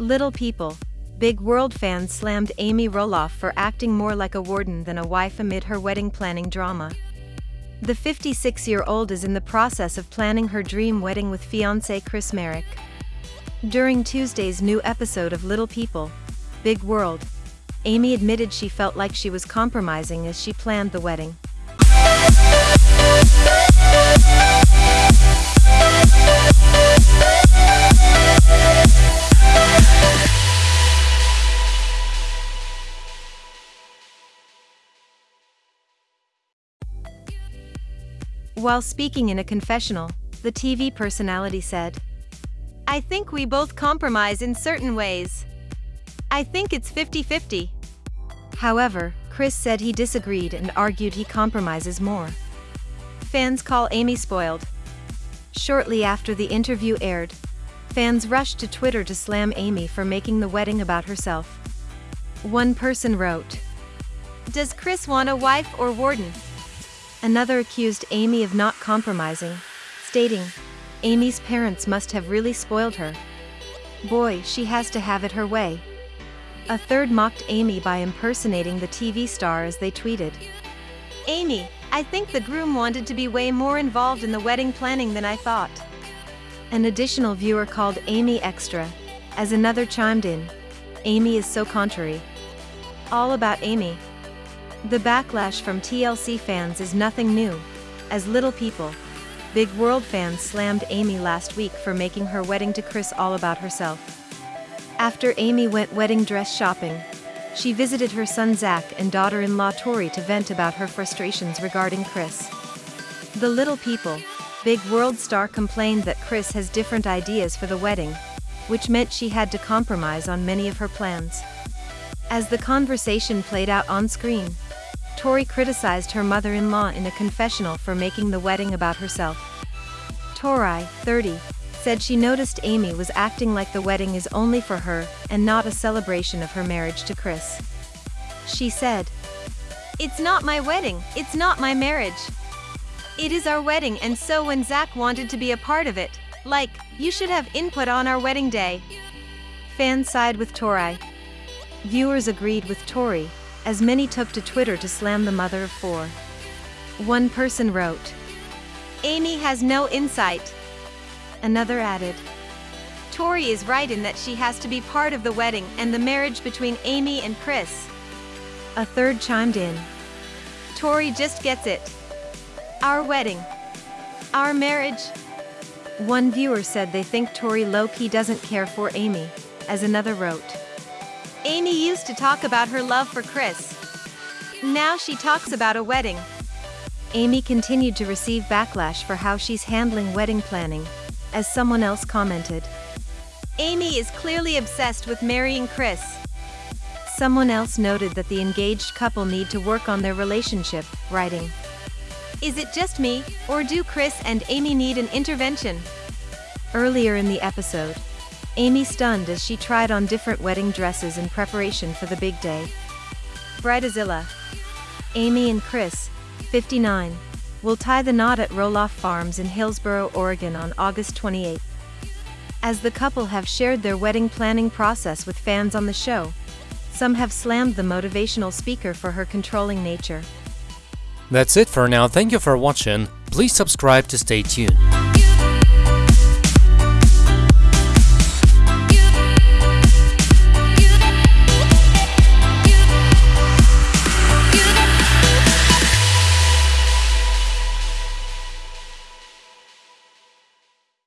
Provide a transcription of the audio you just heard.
Little People. Big World fans slammed Amy Roloff for acting more like a warden than a wife amid her wedding planning drama. The 56 year old is in the process of planning her dream wedding with fiance Chris Marek. During Tuesday's new episode of Little People, Big World, Amy admitted she felt like she was compromising as she planned the wedding. While speaking in a confessional, the TV personality said, I think we both compromise in certain ways. I think it's 50 50. However, Chris said he disagreed and argued he compromises more. Fans call Amy spoiled. Shortly after the interview aired, fans rushed to Twitter to slam Amy for making the wedding about herself. One person wrote, Does Chris want a wife or warden? Another accused Amy of not compromising, stating, Amy's parents must have really spoiled her. Boy, she has to have it her way. A third mocked Amy by impersonating the TV star as they tweeted, Amy, I think the groom wanted to be way more involved in the wedding planning than I thought. An additional viewer called Amy Extra, as another chimed in, Amy is so contrary. All about Amy. The backlash from TLC fans is nothing new, as Little People, Big World fans slammed Amy last week for making her wedding to Chris all about herself. After Amy went wedding dress shopping, she visited her son Zach and daughter-in-law Tori to vent about her frustrations regarding Chris. The Little People, Big World star complained that Chris has different ideas for the wedding, which meant she had to compromise on many of her plans. As the conversation played out on screen, Tori criticized her mother-in-law in a confessional for making the wedding about herself. Tori, 30, said she noticed Amy was acting like the wedding is only for her and not a celebration of her marriage to Chris. She said, It's not my wedding, it's not my marriage. It is our wedding and so when Zach wanted to be a part of it, like, you should have input on our wedding day. Fans side with Tori. Viewers agreed with Tori, as many took to Twitter to slam the mother of four. One person wrote, Amy has no insight. Another added, Tori is right in that she has to be part of the wedding and the marriage between Amy and Chris. A third chimed in, Tori just gets it. Our wedding. Our marriage. One viewer said they think Tori low-key doesn't care for Amy, as another wrote, Amy used to talk about her love for Chris. Now she talks about a wedding. Amy continued to receive backlash for how she's handling wedding planning, as someone else commented. Amy is clearly obsessed with marrying Chris. Someone else noted that the engaged couple need to work on their relationship, writing, Is it just me, or do Chris and Amy need an intervention? Earlier in the episode, Amy stunned as she tried on different wedding dresses in preparation for the big day. Bridezilla. Amy and Chris, 59, will tie the knot at Roloff Farms in Hillsboro, Oregon on August 28. As the couple have shared their wedding planning process with fans on the show, some have slammed the motivational speaker for her controlling nature. That's it for now, thank you for watching, please subscribe to stay tuned.